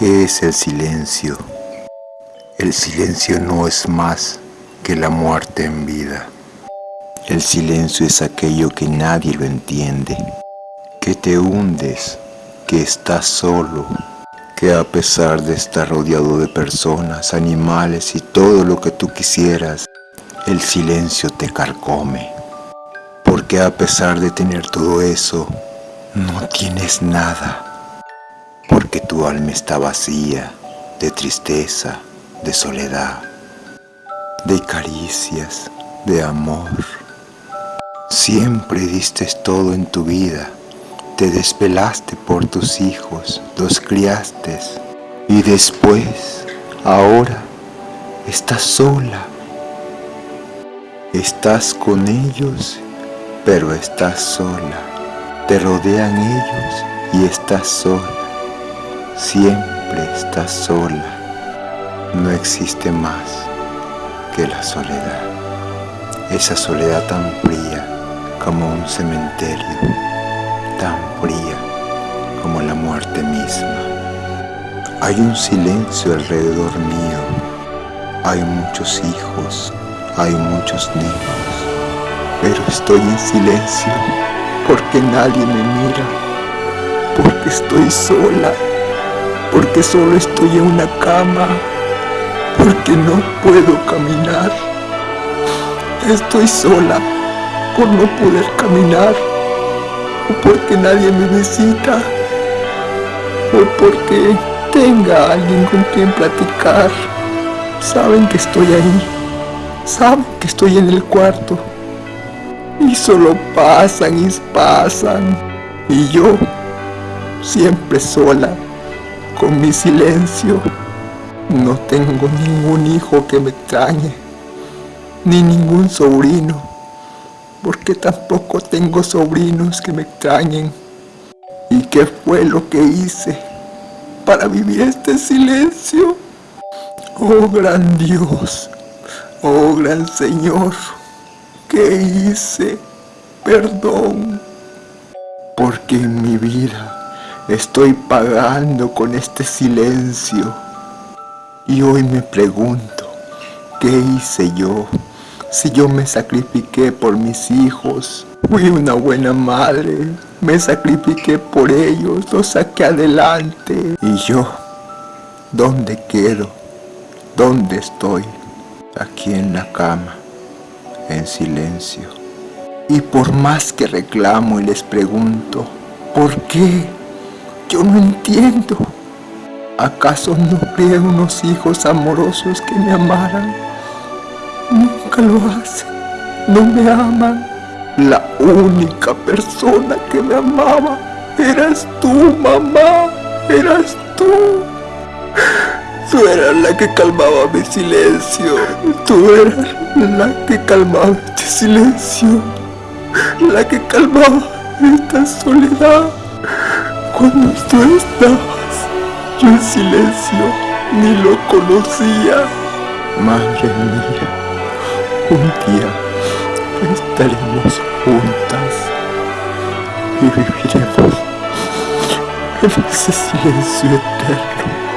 ¿Qué es el silencio? El silencio no es más que la muerte en vida. El silencio es aquello que nadie lo entiende, que te hundes, que estás solo, que a pesar de estar rodeado de personas, animales y todo lo que tú quisieras, el silencio te carcome. Porque a pesar de tener todo eso, no tienes nada. Alma está vacía de tristeza, de soledad, de caricias, de amor. Siempre diste todo en tu vida. Te despelaste por tus hijos, los criaste. Y después, ahora, estás sola. Estás con ellos, pero estás sola. Te rodean ellos y estás sola. Siempre estás sola. No existe más que la soledad. Esa soledad tan fría como un cementerio, tan fría como la muerte misma. Hay un silencio alrededor mío. Hay muchos hijos, hay muchos niños, pero estoy en silencio porque nadie me mira, porque estoy sola, porque solo estoy en una cama, porque no puedo caminar. Estoy sola por no poder caminar, o porque nadie me visita, o porque tenga alguien con quien platicar. Saben que estoy ahí, saben que estoy en el cuarto, y solo pasan y pasan. Y yo, siempre sola, con mi silencio, no tengo ningún hijo que me extrañe, ni ningún sobrino, porque tampoco tengo sobrinos que me extrañen. ¿Y qué fue lo que hice para vivir este silencio? Oh gran Dios, oh gran Señor. ¿Qué hice? Perdón. Porque en mi vida estoy pagando con este silencio. Y hoy me pregunto, ¿qué hice yo? Si yo me sacrifiqué por mis hijos, fui una buena madre, me sacrifiqué por ellos, los saqué adelante. Y yo, ¿dónde quedo? ¿Dónde estoy? Aquí en la cama en silencio. Y por más que reclamo y les pregunto, ¿por qué? Yo no entiendo. ¿Acaso no crié unos hijos amorosos que me amaran? Nunca lo hacen, no me aman. La única persona que me amaba eras tú, mamá, eras tú. Tú eras la que calmaba mi silencio. Tú eras la que calmaba este silencio. La que calmaba esta soledad. Cuando tú estabas, yo en silencio ni lo conocía. Madre mía, un día estaremos juntas y viviremos en ese silencio eterno.